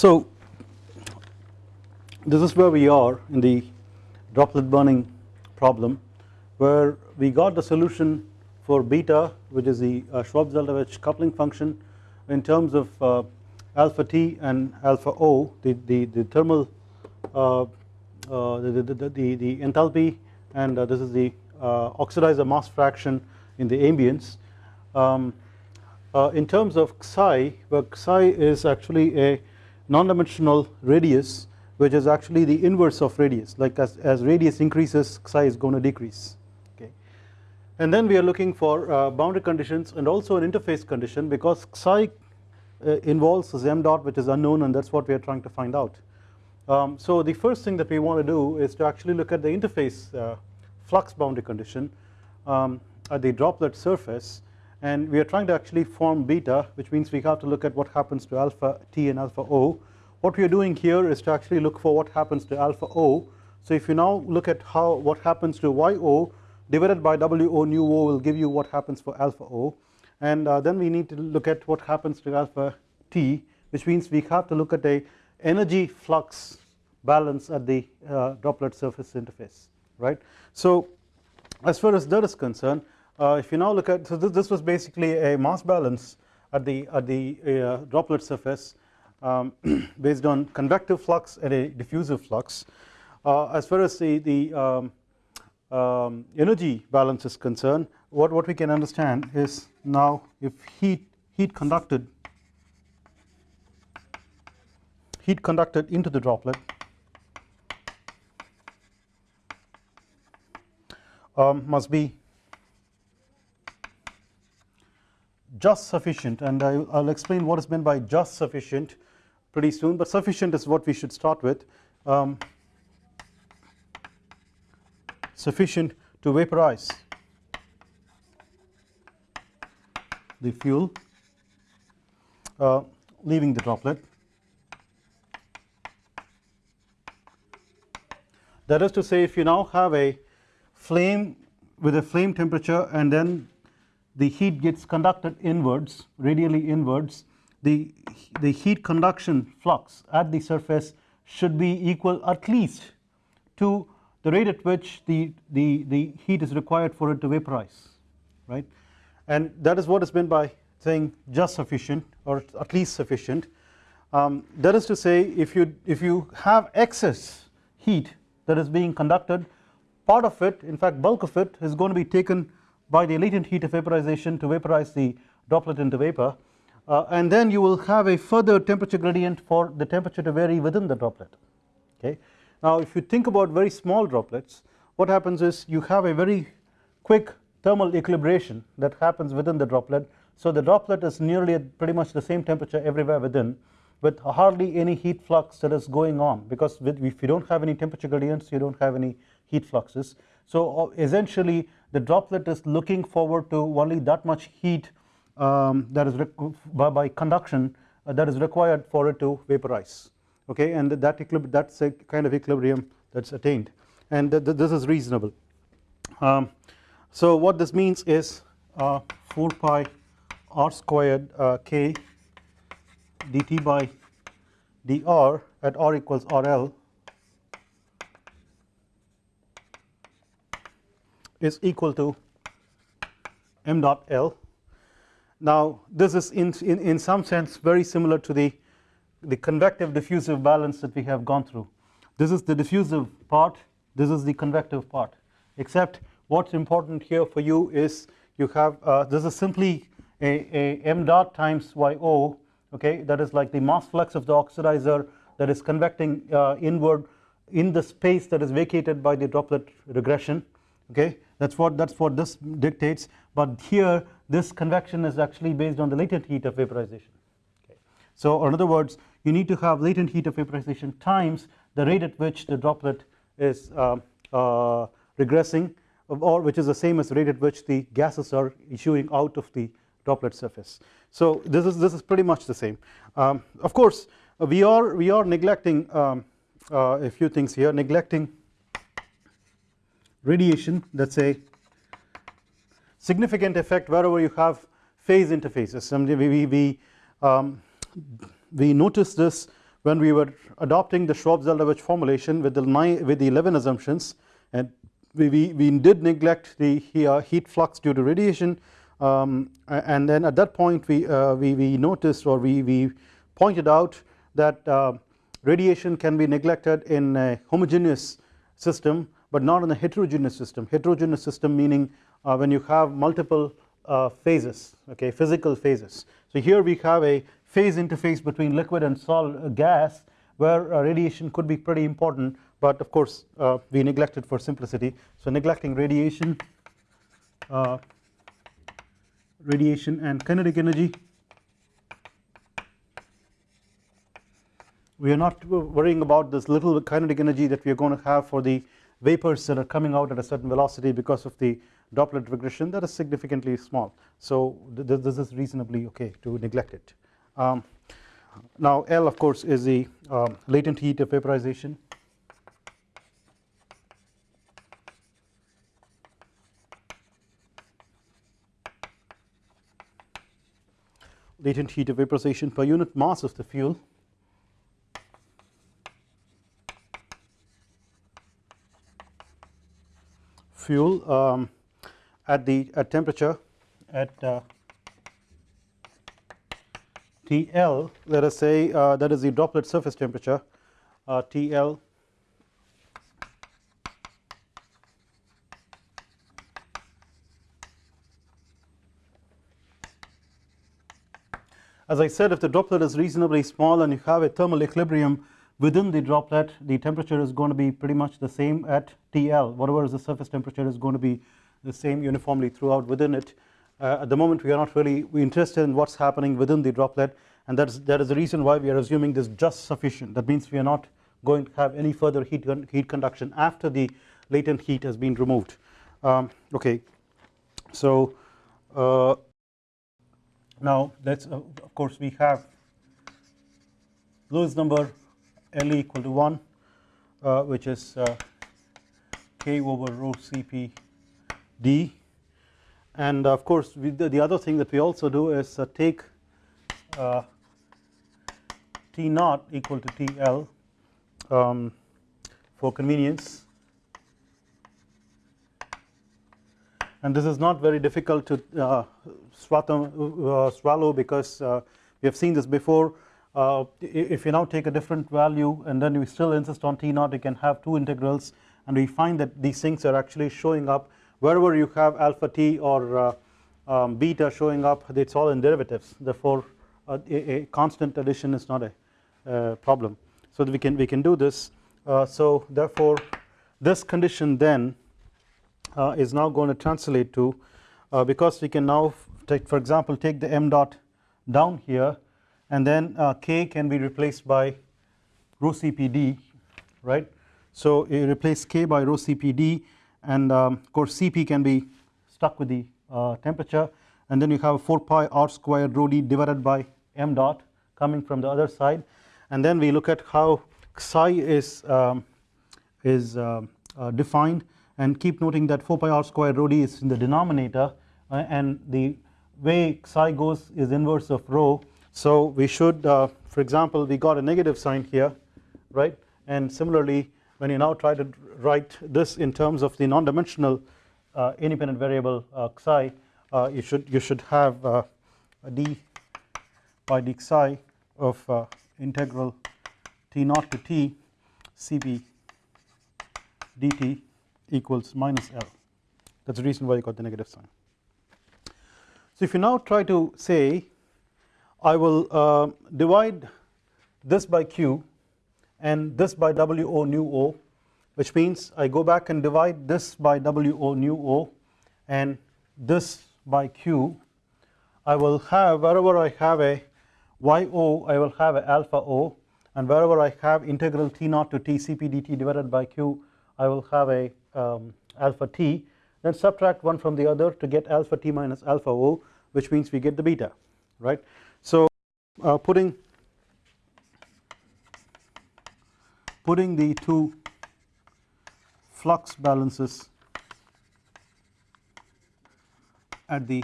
So this is where we are in the droplet burning problem where we got the solution for beta which is the uh, Schwab-Zeldovich coupling function in terms of uh, alpha t and alpha o the, the, the thermal uh, uh the, the, the, the, enthalpy and uh, this is the uh, oxidizer mass fraction in the ambience. Um, in terms of psi where psi is actually a non-dimensional radius which is actually the inverse of radius. Like as, as radius increases psi is going to decrease okay? And then we are looking for uh, boundary conditions and also an interface condition because psi uh, involves this m dot which is unknown and that is what we are trying to find out. Um, so the first thing that we want to do is to actually look at the interface uh, flux boundary condition um, at the droplet surface and we are trying to actually form beta which means we have to look at what happens to alpha t and alpha o. What we are doing here is to actually look for what happens to alpha o. So if you now look at how what happens to yo divided by wo nu o will give you what happens for alpha o and uh, then we need to look at what happens to alpha t which means we have to look at a energy flux balance at the uh, droplet surface interface right. So as far as that is concerned if you now look at so this, this was basically a mass balance at the at the uh, droplet surface um, based on convective flux and a diffusive flux. Uh, as far as the the um, um, energy balance is concerned what what we can understand is now if heat heat conducted heat conducted into the droplet um, must be just sufficient and I will explain what is meant by just sufficient pretty soon but sufficient is what we should start with. Um, sufficient to vaporize the fuel uh, leaving the droplet. That is to say if you now have a flame with a flame temperature and then the heat gets conducted inwards radially inwards. The, the heat conduction flux at the surface should be equal at least to the rate at which the, the, the heat is required for it to vaporize right? And that is what is meant by saying just sufficient or at least sufficient. Um, that is to say if you if you have excess heat that is being conducted part of it in fact bulk of it is going to be taken by the latent heat of vaporization to vaporize the droplet into vapor uh, and then you will have a further temperature gradient for the temperature to vary within the droplet okay. Now if you think about very small droplets what happens is you have a very quick thermal equilibration that happens within the droplet so the droplet is nearly at pretty much the same temperature everywhere within with hardly any heat flux that is going on because if you do not have any temperature gradients you do not have any heat fluxes. So uh, essentially the droplet is looking forward to only that much heat um, that is by, by, conduction uh, that is required for it to vaporize okay and that that is a kind of equilibrium that is attained and th th this is reasonable. Um, so what this means is uh, 4 pi r squared uh, k dt by dr at r equals rl is equal to m dot L. Now this is in, in, in some sense very similar to the, the convective diffusive balance that we have gone through. This is the diffusive part, this is the convective part except what's important here for you is you have uh, this is simply a, a m dot times yo okay that is like the mass flux of the oxidizer that is convecting uh, inward in the space that is vacated by the droplet regression okay that is what that is what this dictates but here this convection is actually based on the latent heat of vaporization okay. So in other words you need to have latent heat of vaporization times the rate at which the droplet is uh, uh, regressing or which is the same as the rate at which the gases are issuing out of the droplet surface. So this is this is pretty much the same um, of course we are we are neglecting um, uh, a few things here neglecting radiation that is a significant effect wherever you have phase interfaces. We, we, we, um, we notice this when we were adopting the Schwab-Zeldovich formulation with the nine, with the 11 assumptions. And we, we, we did neglect the uh, heat flux due to radiation. Um, and then at that point we, uh, we, we noticed or we, we pointed out that uh, radiation can be neglected in a homogeneous system but not in a heterogeneous system. Heterogeneous system meaning uh, when you have multiple uh, phases okay physical phases. So here we have a phase interface between liquid and solid uh, gas where uh, radiation could be pretty important but of course uh, we it for simplicity. So neglecting radiation radiation and kinetic energy we are not worrying about this little kinetic energy that we are going to have for the vapors that are coming out at a certain velocity because of the droplet regression that is significantly small. So th this is reasonably okay to neglect it. Um, now L of course is the um, latent heat of vaporization. Latent heat of vaporization per unit mass of the fuel fuel um, at the at temperature at uh, TL let us say uh, that is the droplet surface temperature uh, TL as I said if the droplet is reasonably small and you have a thermal equilibrium within the droplet the temperature is going to be pretty much the same at TL whatever is the surface temperature is going to be the same uniformly throughout within it. Uh, at the moment we are not really interested in what's happening within the droplet and that is that is the reason why we are assuming this just sufficient. That means we are not going to have any further heat heat conduction after the latent heat has been removed. Um, okay. So uh, now let's uh, of course we have Lewis number L equal to 1 uh, which is uh, K over rho Cp d. And of course the, the, other thing that we also do is uh, take uh, T naught equal to TL um, for convenience. And this is not very difficult to uh, uh swallow because we have seen this before uh, if you now take a different value and then you still insist on T naught you can have two integrals and we find that these things are actually showing up wherever you have alpha t or uh, um, beta showing up it's all in derivatives. Therefore uh, a, a, constant addition is not a uh, problem. So we can we can do this. Uh, so therefore this condition then uh, is now going to translate to because we can now take for example take the m dot down here and then uh, k can be replaced by rho CPD right? So you replace k by rho CPD and um, of course Cp can be stuck with the uh, temperature. And then you have 4 pi r squared rho d divided by m dot coming from the other side. And then we look at how psi is um, is uh, uh, defined. And keep noting that 4 pi r squared rho d is in the denominator uh, and the way psi goes is inverse of rho so we should uh, for example we got a negative sign here right and similarly when you now try to write this in terms of the non-dimensional uh, independent variable uh, uh, you should you should have d by d psi of integral t naught to t cb dt equals minus L that is the reason why you got the negative sign. So if you now try to say I will uh, divide this by q and this by W o nu o which means I go back and divide this by W o nu o and this by q. I will have wherever I have a y o I will have a alpha o. And wherever I have integral t naught to t cp dt divided by q I will have a um, alpha t. Then subtract one from the other to get alpha t minus alpha o which means we get the beta right uh, putting putting the two flux balances at the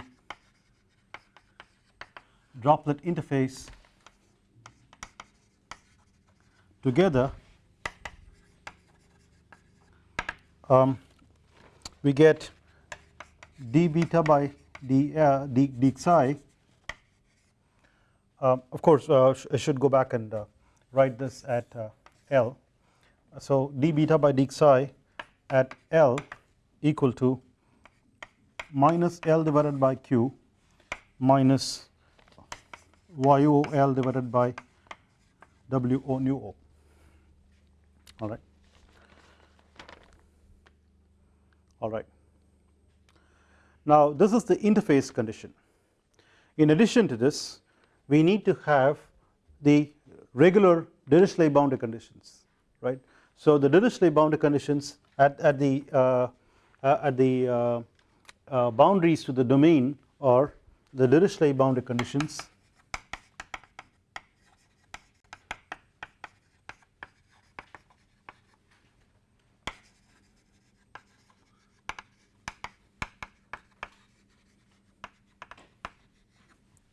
droplet interface together um, we get d beta by d, uh, d, d psi um, of course uh, I should go back and uh, write this at uh, L. So d beta by d psi at L equal to minus L divided by Q minus YO L divided by WO nu O. Alright alright. Now this is the interface condition. In addition to this we need to have the regular Dirichlet boundary conditions right. So the Dirichlet boundary conditions at, at the uh, uh, at the uh, uh, boundaries to the domain are the Dirichlet boundary conditions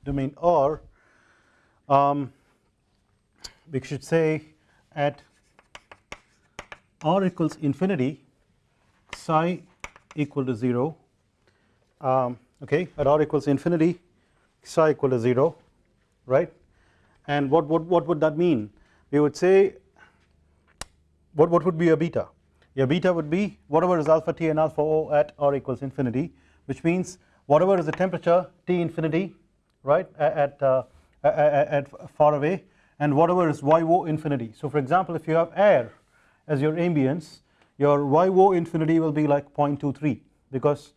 domain R um, we should say at r equals infinity psi equal to 0 um, okay at r equals infinity psi equal to 0 right? And what, what, what would that mean? We would say what, what would be a beta? A beta would be whatever is alpha t and alpha o at r equals infinity which means whatever is the temperature T infinity right at, uh, at, at far away and whatever is YO infinity. So for example if you have air as your ambience your YO infinity will be like 0.23 because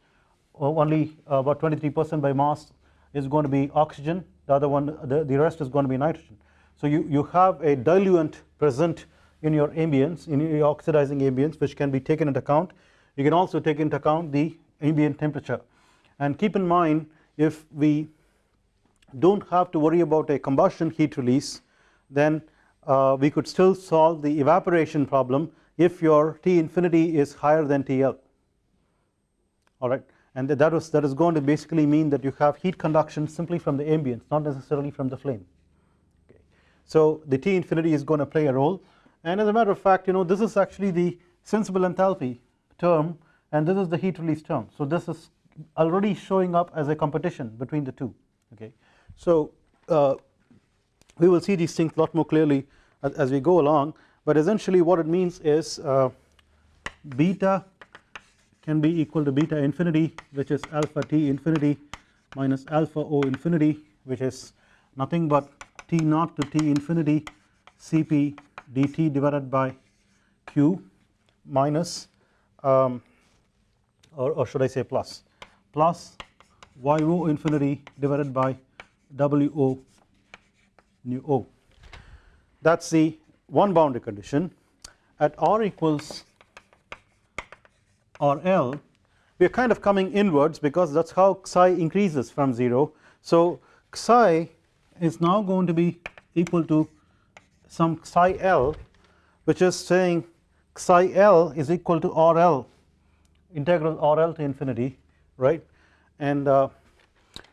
only about 23 percent by mass is going to be oxygen the other one the, the rest is going to be nitrogen. So you, you have a diluent present in your ambience in your oxidizing ambience which can be taken into account you can also take into account the ambient temperature and keep in mind if we do not have to worry about a combustion heat release then uh, we could still solve the evaporation problem if your T infinity is higher than TL alright and that was that is going to basically mean that you have heat conduction simply from the ambience not necessarily from the flame. Okay. So the T infinity is going to play a role. And as a matter of fact you know this is actually the sensible enthalpy term and this is the heat release term. So this is already showing up as a competition between the two. Okay. So uh, we will see these things a lot more clearly as, as, we go along. But essentially what it means is uh, beta can be equal to beta infinity which is alpha t infinity minus alpha o infinity which is nothing but t naught to t infinity cp dt divided by q minus um, or, or should I say plus? Plus yo infinity divided by wo nu o. That is the one boundary condition. At r equals rl we are kind of coming inwards because that is how psi increases from 0 so psi is now going to be equal to some psi l which is saying psi l is equal to rl integral rl to infinity right? And uh,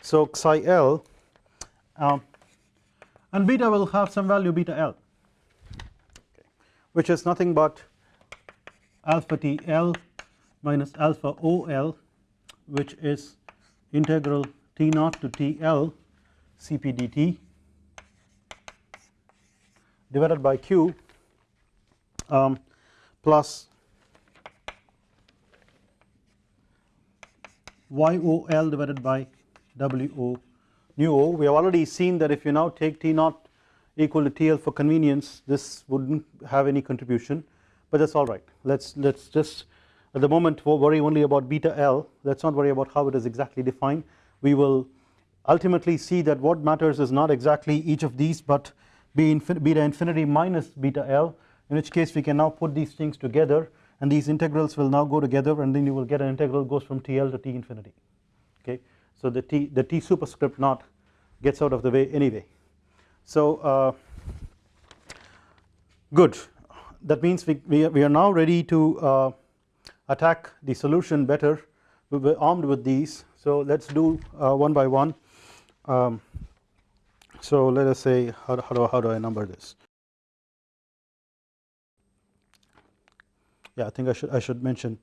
so psi l um, and beta will have some value beta L. Okay, which is nothing but alpha T L minus alpha O L which is integral T naught to T L Cp dt divided by Q um, plus YOL divided by WO nu o we have already seen that if you now take T naught equal to TL for convenience this would not have any contribution. But that is alright let us let us just at the moment worry only about beta L. Let us not worry about how it is exactly defined. We will ultimately see that what matters is not exactly each of these but beta infinity minus beta L in which case we can now put these things together and these integrals will now go together and then you will get an integral goes from TL to T infinity. Okay so the T the T superscript naught gets out of the way anyway. So uh, good. That means we, we, we are now ready to uh, attack the solution better. We were armed with these. So let us do uh, one by one. Um, so let us say how, how, do, how do I number this? Yeah I think I should I should mention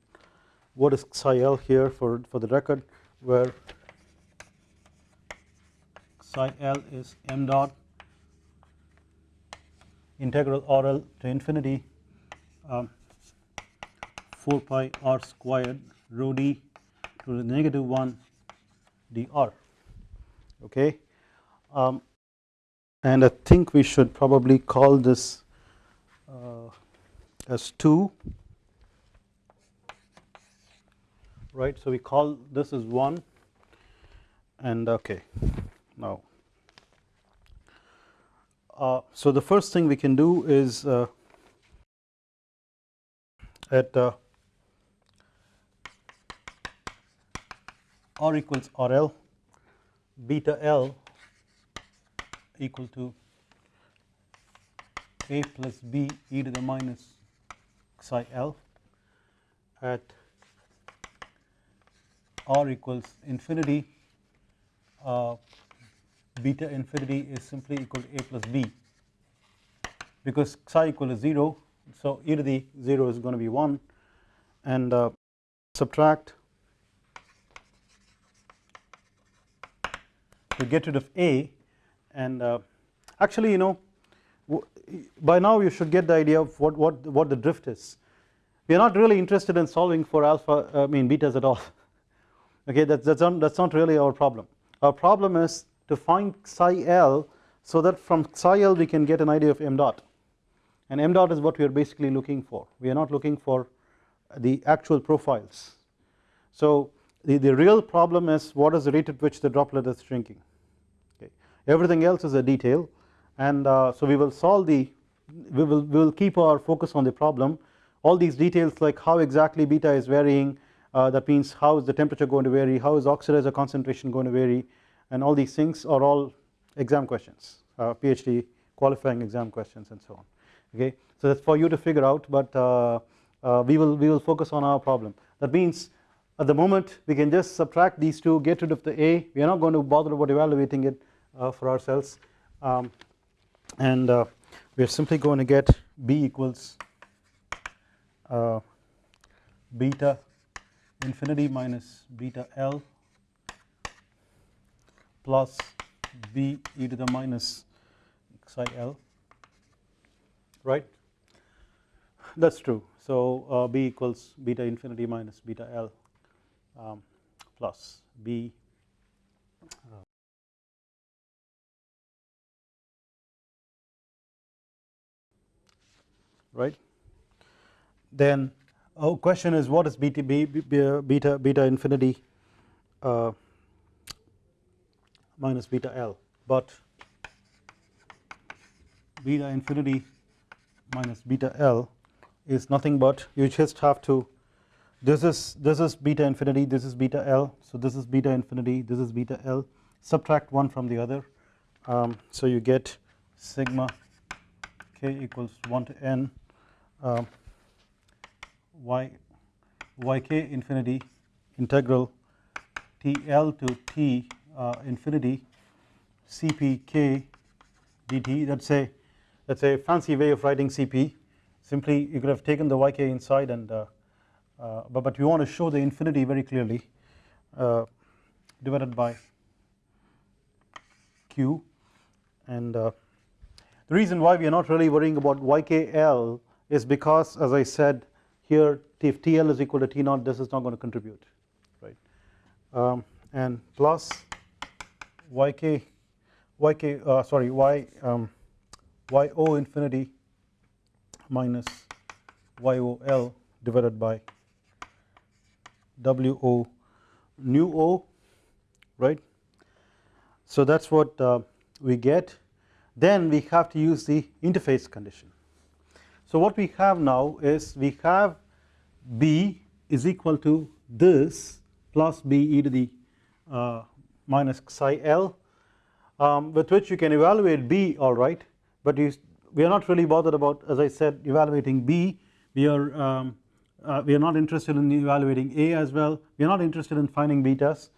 what is psi l here for for the record where psi l is m dot integral RL to infinity um, 4 pi r squared rho d to the negative 1 dr. Okay? Um, and I think we should probably call this uh, as 2 right? So we call this as 1 and okay now uh, so the first thing we can do is uh, at uh, r equals RL beta L equal to a plus b e to the minus psi L at r equals infinity uh, beta infinity is simply equal to a plus b. Because psi equal to 0 so e to the 0 is going to be 1 and uh, subtract. To get rid of a. And uh, actually you know by now you should get the idea of what, what, what the drift is. We are not really interested in solving for alpha I mean betas at all. Okay that's, that's, not, that's not really our problem. Our problem is to find psi l so that from psi l we can get an idea of m dot. And m dot is what we are basically looking for. We are not looking for the actual profiles. So the, the real problem is what is the rate at which the droplet is shrinking. Okay. Everything else is a detail. And uh, so we will solve the we will, we will keep our focus on the problem. All these details like how exactly beta is varying uh, that means how is the temperature going to vary how is oxidizer concentration going to vary and all these things are all exam questions uh, PhD qualifying exam questions and so on okay? So that's for you to figure out but uh, uh, we will we will focus on our problem. That means at the moment we can just subtract these two get rid of the a. We are not going to bother about evaluating it uh, for ourselves. Um, and uh, we are simply going to get b equals uh, beta infinity minus beta l plus b e to the minus xi l right? That is true. So uh, b equals beta infinity minus beta l um, plus b uh, right? Then oh question is what is beta beta beta infinity uh, minus beta l but beta infinity minus beta l is nothing but you just have to this is this is beta infinity this is beta l so this is beta infinity this is beta l subtract one from the other um, so you get sigma k equals 1 to n um, y yk infinity integral TL to T uh, infinity CPK dt that's a that's a fancy way of writing CP simply you could have taken the yk inside and uh, uh, but, but we want to show the infinity very clearly uh, divided by q. And uh, the reason why we are not really worrying about ykl is because as I said here if TL is equal to T naught this is not going to contribute right? Um, and plus yk yk uh, sorry y um, yo infinity minus yol divided by wo nu o right? So that's what uh, we get. Then we have to use the interface condition. So what we have now is we have b is equal to this plus b e to the uh, minus psi l. Um, with which you can evaluate b alright but you, we are not really bothered about as I said evaluating b. We are um, uh, we are not interested in evaluating a as well. We are not interested in finding betas.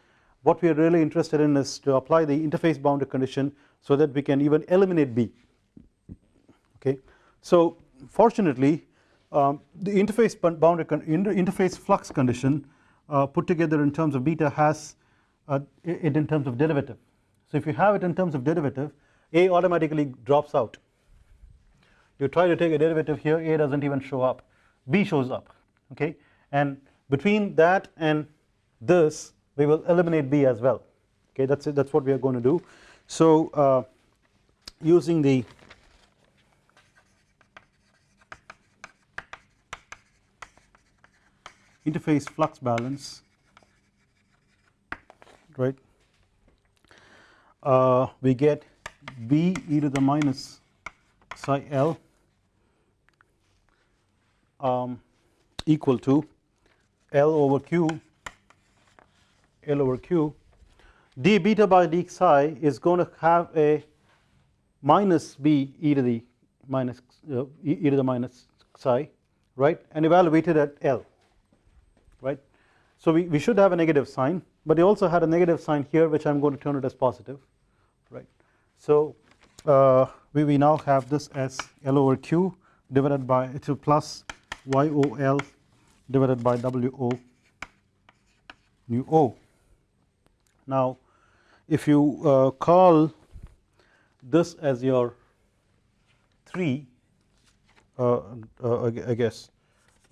What we are really interested in is to apply the interface boundary condition so that we can even eliminate b. Okay? So fortunately um, the interface boundary inter interface flux condition uh, put together in terms of beta has uh, it in terms of derivative. So if you have it in terms of derivative A automatically drops out you try to take a derivative here A does not even show up B shows up okay and between that and this we will eliminate B as well okay that is it that is what we are going to do. So uh, using the interface flux balance right? Uh, we get b e to the minus psi l um, equal to L over Q L over Q. D beta by d psi is going to have a minus b e to the minus uh, e to the minus psi right? And evaluated at L right. So we, we should have a negative sign but they also had a negative sign here which I am going to turn it as positive right. So uh, we, we now have this as L over Q divided by to plus YOL divided by WO nu O. Now if you uh, call this as your 3 uh, uh, I guess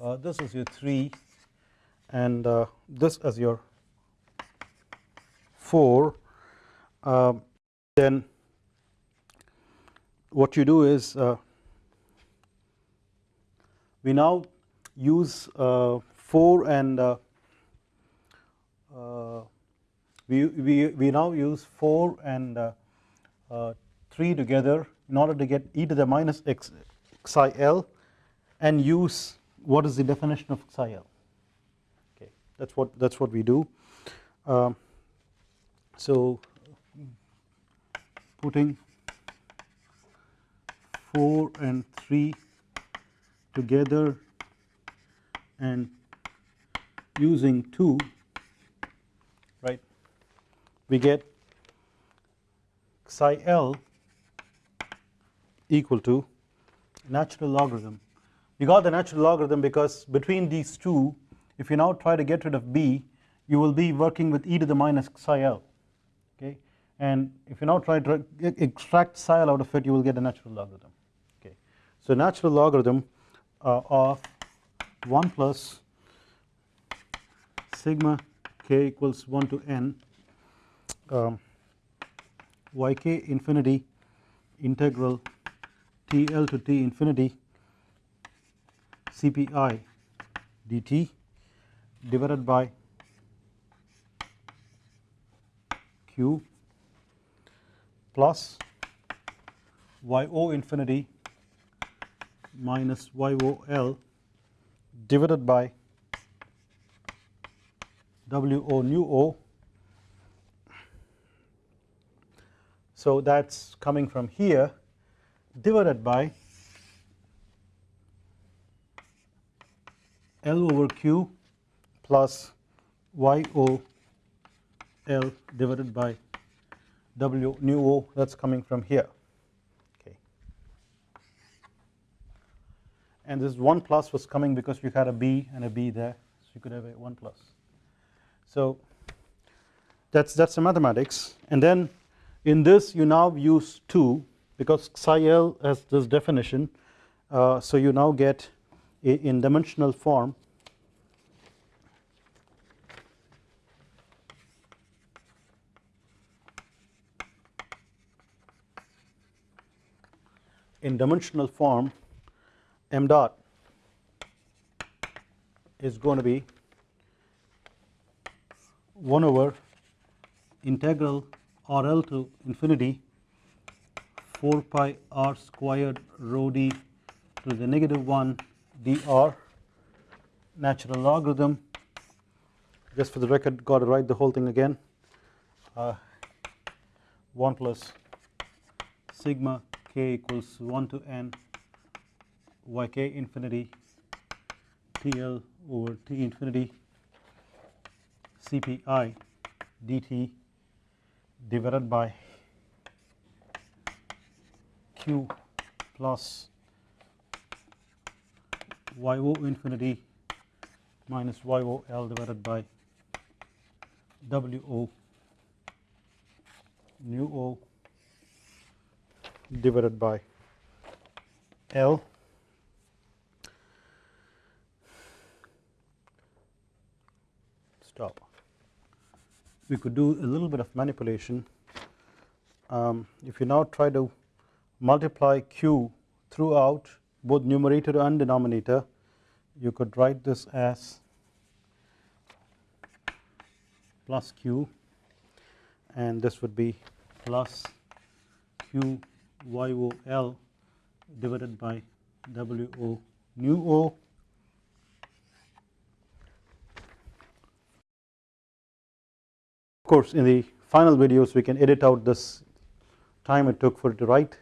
uh, this is your 3 and uh, this as your 4 um, then what you do is uh, we now use uh, 4 and uh, uh, we, we, we now use 4 and uh, uh, 3 together in order to get e to the minus x psi l and use what is the definition of psi l. Okay that's what that's what we do. Um, so putting 4 and 3 together and using 2 right we get psi l equal to natural logarithm. We got the natural logarithm because between these two if you now try to get rid of b you will be working with e to the minus psi l and if you now try to extract psi out of it you will get a natural logarithm. Okay. So natural logarithm uh, of 1 plus sigma k equals 1 to n um, yk infinity integral TL to T infinity CPI dt divided by Q plus YO infinity minus YOL divided by WO nu O. So that is coming from here divided by L over Q plus YO L divided by W nu O that is coming from here. Okay and this 1 plus was coming because you had a B and a B there so you could have a 1 plus. So that's that's the mathematics and then in this you now use 2 because psi l has this definition uh, so you now get in dimensional form in dimensional form m dot is going to be 1 over integral RL to infinity 4 pi r squared rho d to the negative 1 dr. Natural logarithm. Just for the record got to write the whole thing again. Uh, 1 plus sigma k equals 1 to n yk infinity TL over T infinity CPI dt divided by Q plus yo infinity minus yo L divided by wo nu o divided by L stop. We could do a little bit of manipulation. Um, if you now try to multiply q throughout both numerator and denominator, you could write this as plus q and this would be plus q yo L divided by wo nu o. Of course in the final videos we can edit out this time it took for it to write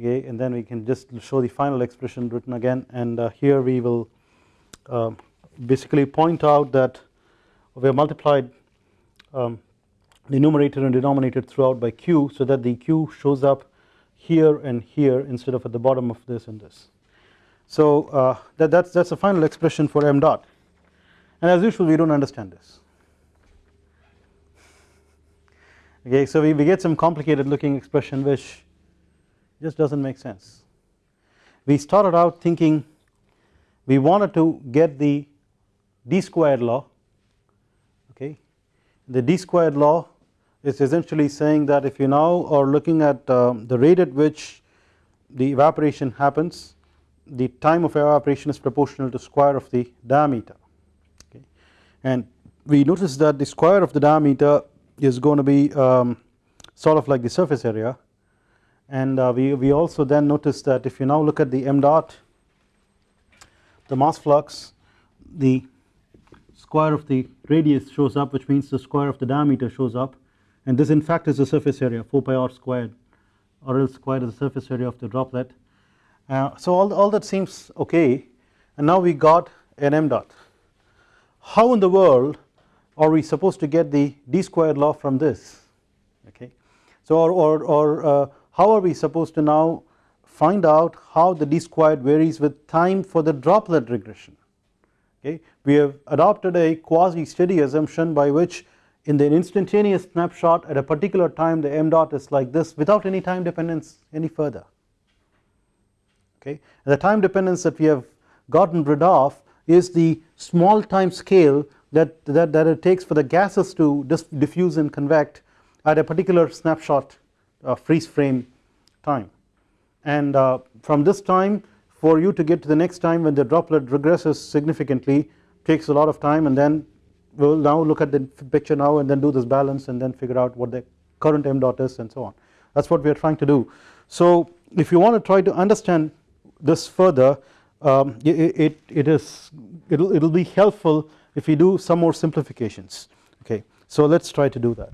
okay? And then we can just show the final expression written again. And uh, here we will uh, basically point out that we have multiplied um, the numerator and denominator throughout by q so that the q shows up here and here instead of at the bottom of this and this. So uh, that, that's that's the final expression for m dot and as usual we don't understand this okay so we, we get some complicated looking expression which just doesn't make sense. We started out thinking we wanted to get the d squared law okay the d squared law is essentially saying that if you now are looking at um, the rate at which the evaporation happens the time of evaporation is proportional to square of the diameter. Okay. And we notice that the square of the diameter is going to be um, sort of like the surface area. And uh, we, we also then notice that if you now look at the m dot the mass flux the square of the radius shows up which means the square of the diameter shows up and this in fact is the surface area 4 pi r squared L squared is the surface area of the droplet. Uh, so all, all that seems okay and now we got an m dot. How in the world are we supposed to get the d squared law from this okay. So or, or, or uh, how are we supposed to now find out how the d squared varies with time for the droplet regression okay. We have adopted a quasi steady assumption by which in the instantaneous snapshot at a particular time the m dot is like this without any time dependence any further. Okay? And the time dependence that we have gotten rid of is the small time scale that, that, that it takes for the gases to diffuse and convect at a particular snapshot uh, freeze frame time. And uh, from this time for you to get to the next time when the droplet regresses significantly takes a lot of time and then we will now look at the picture now and then do this balance and then figure out what the current m dot is and so on that is what we are trying to do. So if you want to try to understand this further um, it, it, it is it will it will be helpful if we do some more simplifications okay so let us try to do that.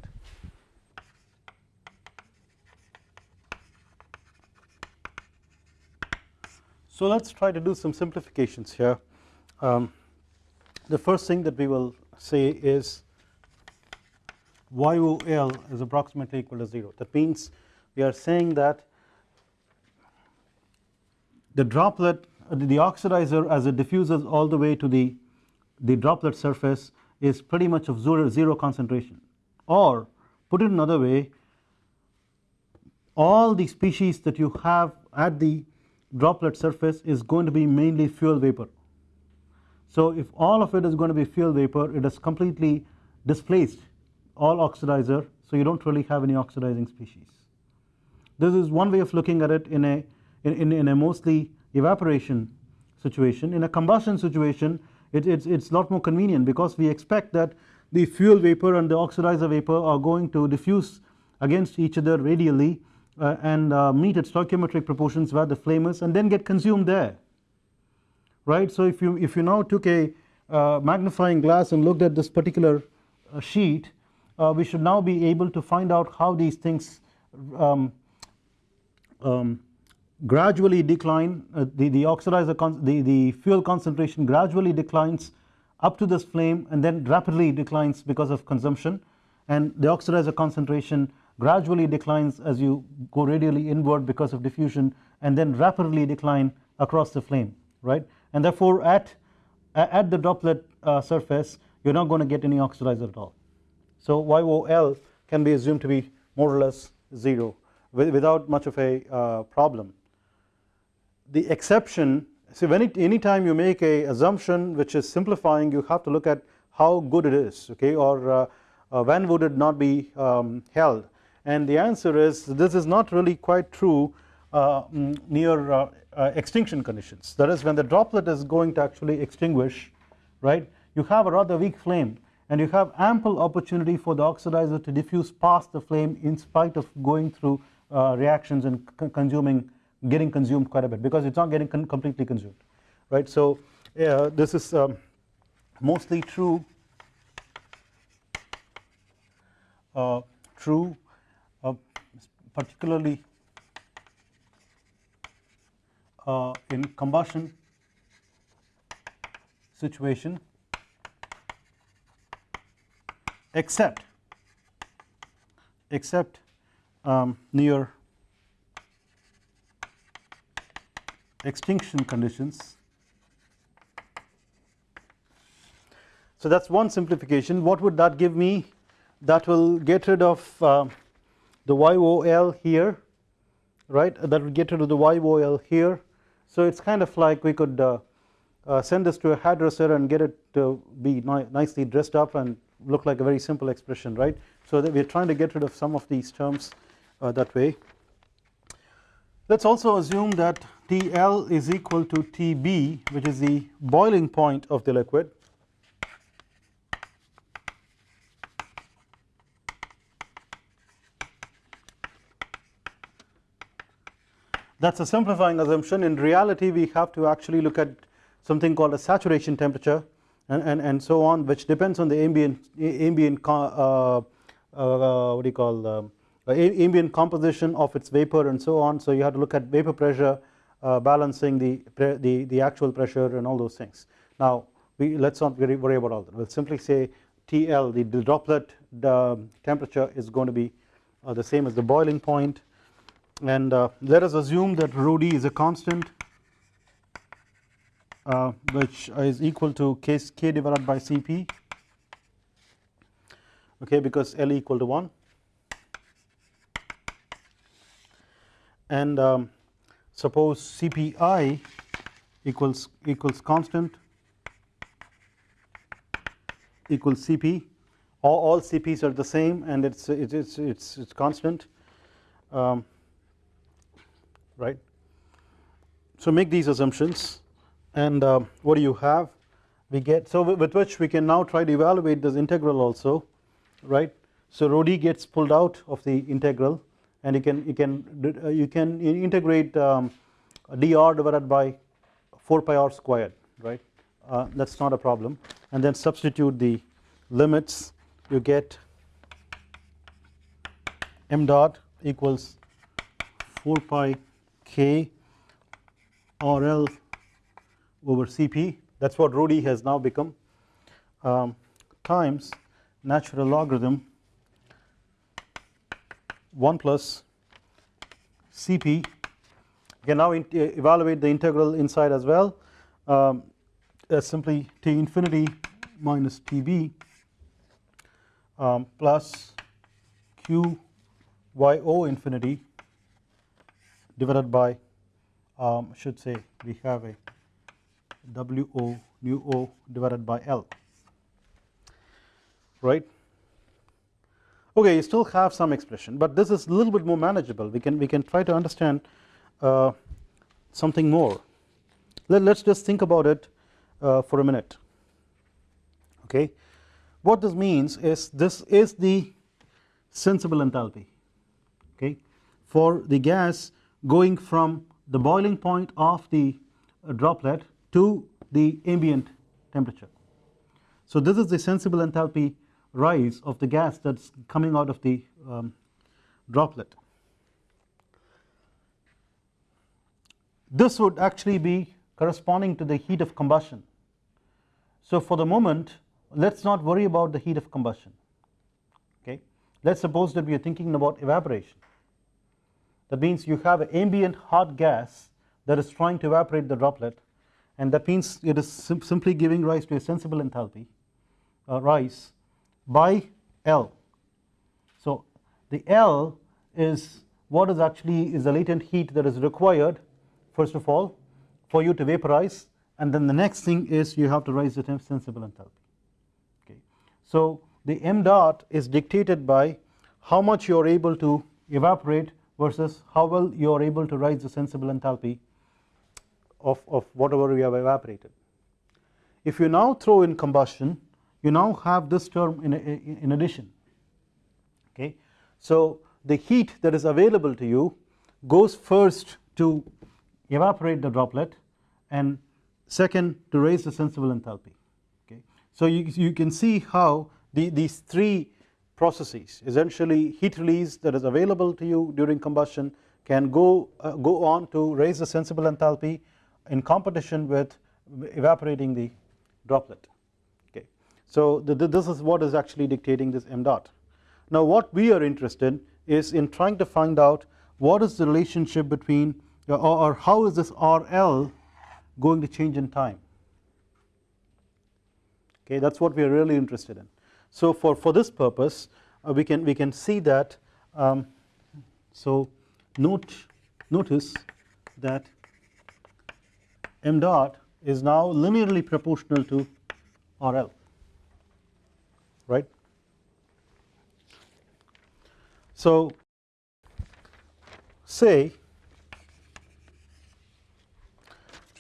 So let us try to do some simplifications here um, the first thing that we will say is YOL is approximately equal to 0 that means we are saying that the droplet the oxidizer as it diffuses all the way to the the droplet surface is pretty much of zero, zero concentration. Or put it another way all the species that you have at the droplet surface is going to be mainly fuel vapor so if all of it is going to be fuel vapor it has completely displaced all oxidizer so you do not really have any oxidizing species. This is one way of looking at it in a in, in a mostly evaporation situation in a combustion situation it, it's it's lot more convenient because we expect that the fuel vapor and the oxidizer vapor are going to diffuse against each other radially uh, and uh, meet at stoichiometric proportions where the flame is and then get consumed there right. So if you if you now took a uh, magnifying glass and looked at this particular uh, sheet uh, we should now be able to find out how these things um, um, gradually decline. Uh, the, the oxidizer the, the fuel concentration gradually declines up to this flame and then rapidly declines because of consumption. And the oxidizer concentration gradually declines as you go radially inward because of diffusion and then rapidly decline across the flame right and therefore at at the droplet uh, surface you are not going to get any oxidizer at all. So YOL can be assumed to be more or less 0 without much of a uh, problem. The exception so when it, anytime you make a assumption which is simplifying you have to look at how good it is okay or uh, uh, when would it not be um, held and the answer is this is not really quite true uh, mm, near uh, extinction conditions. That is when the droplet is going to actually extinguish right you have a rather weak flame and you have ample opportunity for the oxidizer to diffuse past the flame in spite of going through uh, reactions and consuming getting consumed quite a bit because it's not getting con completely consumed right? So uh, this is um, mostly true. Uh, true. Uh, particularly uh, in combustion situation except except um, near extinction conditions. So that is one simplification. What would that give me? That will get rid of uh, the YOL here right? That will get rid of the YOL here so it is kind of like we could uh, uh, send this to a hairdresser and get it to be ni nicely dressed up and look like a very simple expression right? So that we are trying to get rid of some of these terms uh, that way. Let us also assume that TL is equal to TB which is the boiling point of the liquid that is a simplifying assumption. In reality we have to actually look at something called a saturation temperature and, and, and so on which depends on the ambient ambient uh, uh, what do you call um, uh, ambient composition of its vapor and so on. So you have to look at vapor pressure uh, balancing the, the the actual pressure and all those things. Now we let us not worry about all that. We will simply say TL the, the droplet the temperature is going to be uh, the same as the boiling point and uh, let us assume that rho d is a constant uh, which is equal to k, k divided by Cp. Okay because L equal to 1 and um, suppose CPI equals equals constant equals CP. All, all CPs are the same and it's it's it's it's constant. Um, right? So make these assumptions and uh, what do you have? We get so with which we can now try to evaluate this integral also right? So rho d gets pulled out of the integral and you can you can uh, you can integrate um, dr divided by 4 pi r squared right? Uh, that is not a problem. And then substitute the limits you get m dot equals 4 pi k RL over Cp that is what rho d has now become. Um, times natural logarithm 1 plus Cp you can now evaluate the integral inside as well. Um, as simply T infinity minus Tb um, plus Q y O infinity divided by um, should say we have a W O nu O divided by L. Right? Okay you still have some expression but this is a little bit more manageable. We can we can try to understand uh, something more. Let, us just think about it uh, for a minute. Okay? What this means is this is the sensible enthalpy. Okay? For the gas going from the boiling point of the uh, droplet to the ambient temperature so this is the sensible enthalpy rise of the gas that is coming out of the um, droplet. This would actually be corresponding to the heat of combustion. So for the moment let us not worry about the heat of combustion okay let us suppose that we are thinking about evaporation that means you have an ambient hot gas that is trying to evaporate the droplet and that means it is sim simply giving rise to a sensible enthalpy uh, rise by L. So the L is what is actually is the latent heat that is required first of all for you to vaporize and then the next thing is you have to raise the sensible enthalpy okay. So the m dot is dictated by how much you are able to evaporate versus how well you are able to rise the sensible enthalpy of, of whatever we have evaporated. If you now throw in combustion you now have this term in, in addition okay. So the heat that is available to you goes first to evaporate the droplet and second to raise the sensible enthalpy okay. So you, you can see how the, these three processes essentially heat release that is available to you during combustion can go uh, go on to raise the sensible enthalpy in competition with evaporating the droplet okay. So the, the, this is what is actually dictating this m dot. Now what we are interested in is in trying to find out what is the relationship between or, or how is this RL going to change in time okay that is what we are really interested in. So for, for this purpose uh, we can we can see that um, so note notice that m dot is now linearly proportional to RL right. So say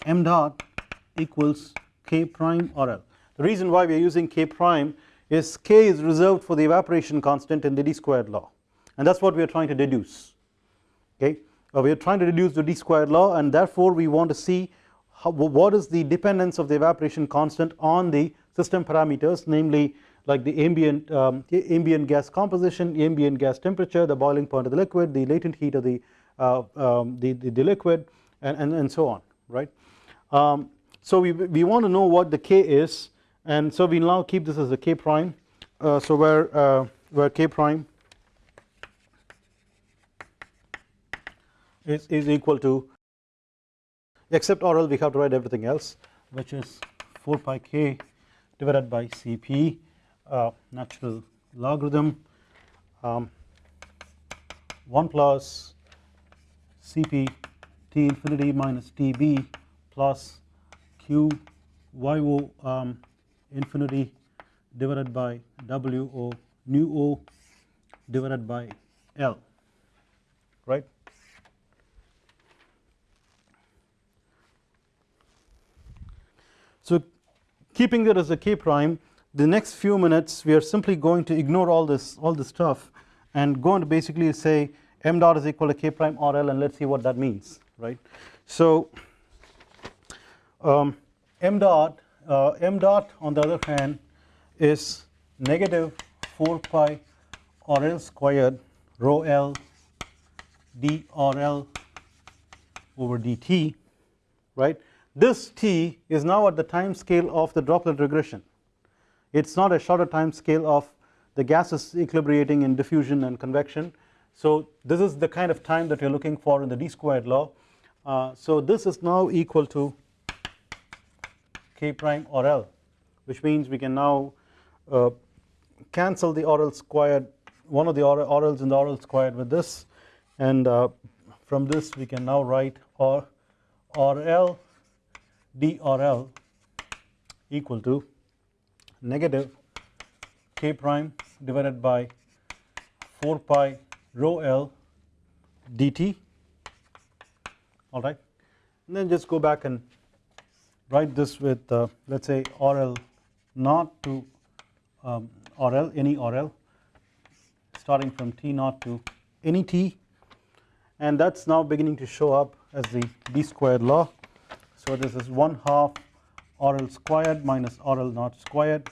m dot equals k prime RL the reason why we are using k prime is k is reserved for the evaporation constant in the d squared law. And that is what we are trying to deduce okay? Uh, we are trying to deduce the d squared law and therefore we want to see how, what is the dependence of the evaporation constant on the system parameters namely like the ambient um, ambient gas composition ambient gas temperature the boiling point of the liquid the latent heat of the uh, um, the, the, the, liquid and, and, and so on right? Um, so we, we want to know what the k is and so we now keep this as a k prime. Uh, so where uh, where k prime is, is equal to except RL we have to write everything else which is 4 pi k divided by Cp uh, natural logarithm um, 1 plus Cp T infinity minus Tb plus Q YO um, infinity divided by W O nu O divided by L right. So keeping that as a k prime the next few minutes we are simply going to ignore all this all this stuff and going to basically say m dot is equal to k prime RL and let us see what that means right. So um, m dot uh, m dot on the other hand is negative 4 pi RL squared rho L d RL over dt right. This t is now at the time scale of the droplet regression it is not a shorter time scale of the gases equilibrating in diffusion and convection. So this is the kind of time that we are looking for in the d squared law. Uh, so this is now equal to k prime RL which means we can now uh, cancel the RL squared one of the RLs in the RL squared with this. And uh, from this we can now write R RL DRL equal to negative k prime divided by 4 pi rho L dt alright and then just go back and write this with uh, let us say RL naught to um, RL any RL starting from T naught to any T and that is now beginning to show up as the d squared law. So this is 1 half RL squared minus RL naught squared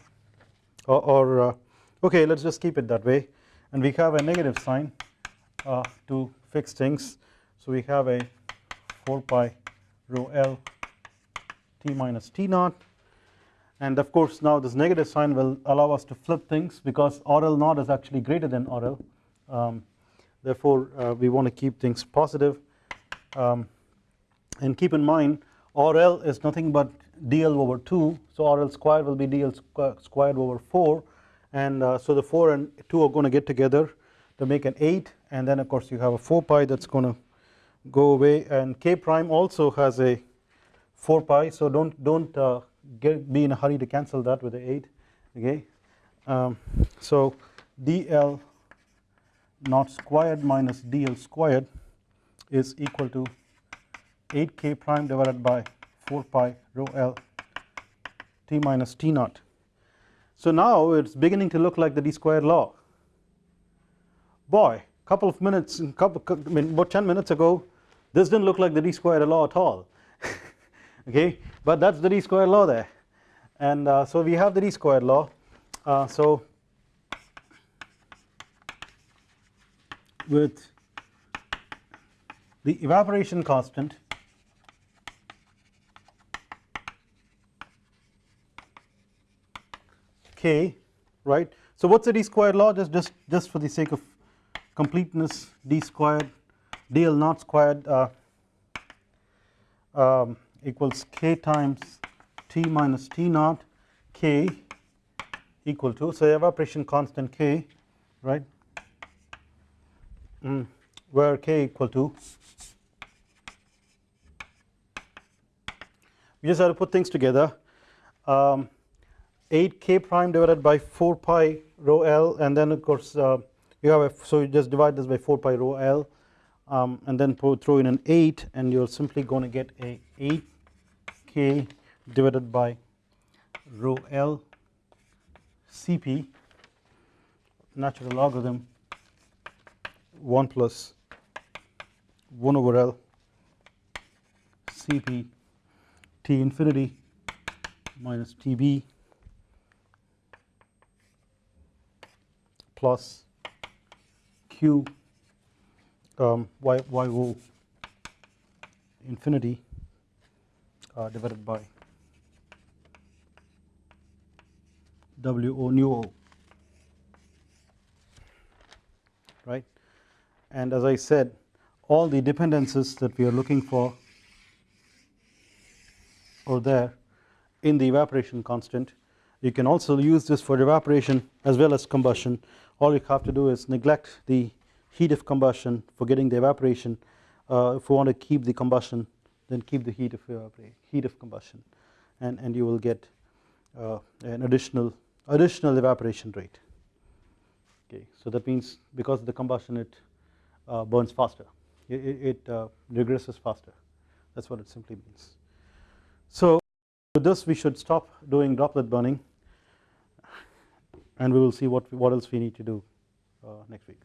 or, or uh, okay let us just keep it that way and we have a negative sign uh, to fix things. So we have a 4 pi rho L t minus t naught. And of course now this negative sign will allow us to flip things because RL naught is actually greater than RL um, therefore uh, we want to keep things positive. Um, and keep in mind RL is nothing but dl over 2 so RL squared will be dl squared over 4 and uh, so the 4 and 2 are going to get together to make an 8 and then of course you have a 4 pi that's going to go away. And k prime also has a 4 pi so don't don't uh, get be in a hurry to cancel that with the 8 okay? Um, so dl naught squared minus dl squared is equal to 8k prime divided by 4 pi rho l t minus t naught. So now it's beginning to look like the d squared law. Boy couple of minutes couple I mean about 10 minutes ago this didn't look like the d squared law at all okay? But that's the d squared law there. And uh, so we have the d squared law. Uh, so with the evaporation constant k right? So what's the d squared law? Just just just for the sake of completeness d squared dl naught squared uh, um, equals k times t minus t naught k equal to so evaporation constant k right? Mm, where k equal to? We just have to put things together. Um, 8 k prime divided by 4 pi rho l and then of course uh, you have a so you just divide this by 4 pi rho l um, and then throw in an 8 and you're simply going to get a 8 k divided by rho l cp natural logarithm 1 plus 1 over l cp t infinity minus tb plus q um, y, y o infinity divided by w o nu o. Right? And as I said all the dependencies that we are looking for are there in the evaporation constant. You can also use this for evaporation as well as combustion. All you have to do is neglect the heat of combustion for getting the evaporation uh, if you want to keep the combustion then keep the heat of heat of combustion and and you will get uh, an additional additional evaporation rate. Okay so that means because of the combustion it uh, burns faster. It, it uh, regresses faster. That's what it simply means. So with this we should stop doing droplet burning and we will see what what else we need to do uh, next week